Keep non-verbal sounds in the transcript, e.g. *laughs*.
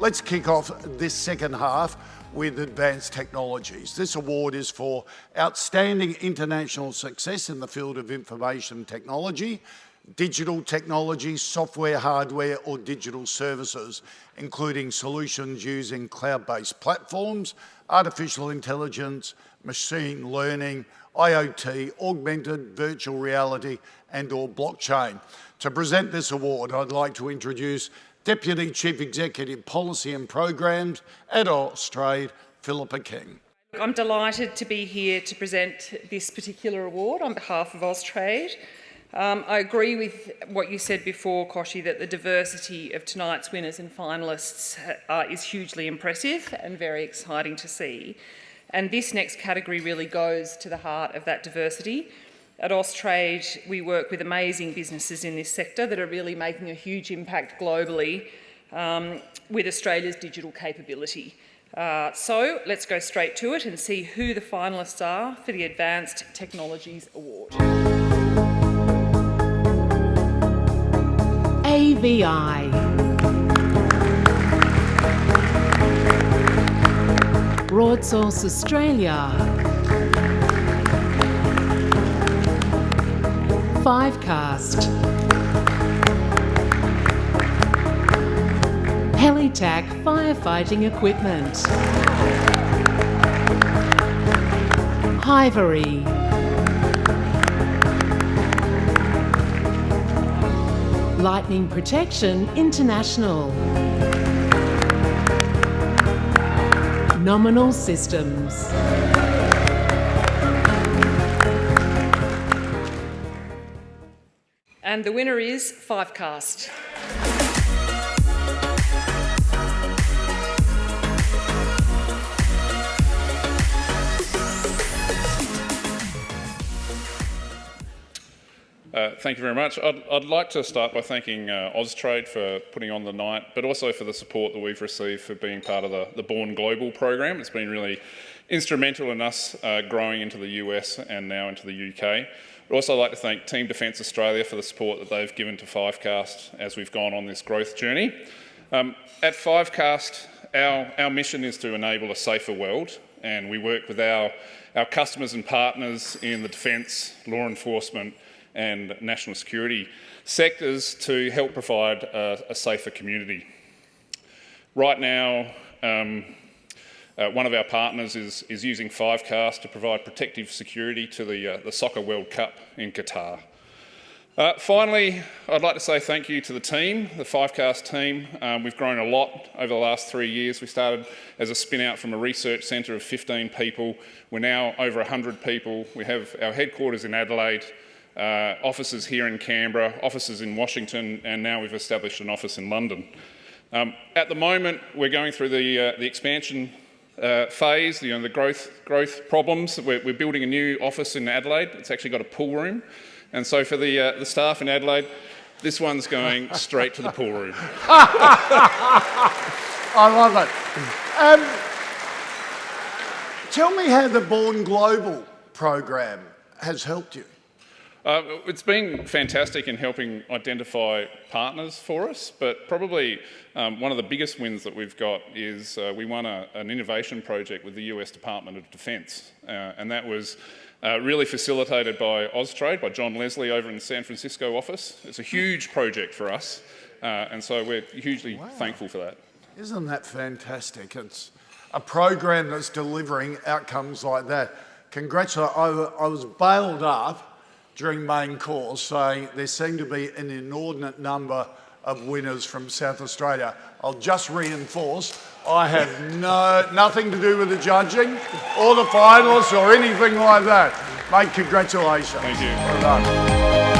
let's kick off this second half with advanced technologies. This award is for outstanding international success in the field of information technology, digital technology, software, hardware or digital services, including solutions using cloud-based platforms, artificial intelligence, machine learning, IoT, augmented virtual reality and or blockchain. To present this award, I'd like to introduce Deputy Chief Executive Policy and Programs at Austrade, Philippa King. I'm delighted to be here to present this particular award on behalf of Austrade. Um, I agree with what you said before, Kochie, that the diversity of tonight's winners and finalists uh, is hugely impressive and very exciting to see. And this next category really goes to the heart of that diversity. At Austrade, we work with amazing businesses in this sector that are really making a huge impact globally um, with Australia's digital capability. Uh, so let's go straight to it and see who the finalists are for the Advanced Technologies Award. AVI Broadsource Australia Fivecast Helitak Firefighting Equipment. Hivery. Lightning Protection International. Nominal Systems. And the winner is Fivecast. Uh, thank you very much. I'd, I'd, like to start by thanking uh, Austrade for putting on the night, but also for the support that we've received for being part of the, the Born Global program. It's been really instrumental in us uh, growing into the US and now into the UK. I'd also like to thank Team Defence Australia for the support that they've given to Fivecast as we've gone on this growth journey. Um, at Fivecast, our, our mission is to enable a safer world, and we work with our, our customers and partners in the defence, law enforcement, and national security sectors to help provide a, a safer community. Right now, um, uh, one of our partners is, is using Fivecast to provide protective security to the, uh, the Soccer World Cup in Qatar. Uh, finally, I'd like to say thank you to the team, the Fivecast team. Um, we've grown a lot over the last three years. We started as a spin out from a research centre of 15 people. We're now over 100 people. We have our headquarters in Adelaide, uh, offices here in Canberra, offices in Washington, and now we've established an office in London. Um, at the moment, we're going through the, uh, the expansion uh, phase, you know, the growth, growth problems. We're, we're, building a new office in Adelaide. It's actually got a pool room. And so for the, uh, the staff in Adelaide, this one's going *laughs* straight to the pool room. *laughs* I love it. Um, tell me how the Born Global program has helped you. Uh, it's been fantastic in helping identify partners for us, but probably um, one of the biggest wins that we've got is uh, we won a, an innovation project with the US Department of Defence, uh, and that was uh, really facilitated by Austrade, by John Leslie over in the San Francisco office. It's a huge project for us, uh, and so we're hugely wow. thankful for that. Isn't that fantastic? It's a program that's delivering outcomes like that. Congratulations. I, I was bailed up during main course saying there seemed to be an inordinate number of winners from South Australia. I'll just reinforce, I have no, nothing to do with the judging or the finalists or anything like that. Mate, congratulations. Thank you. Well.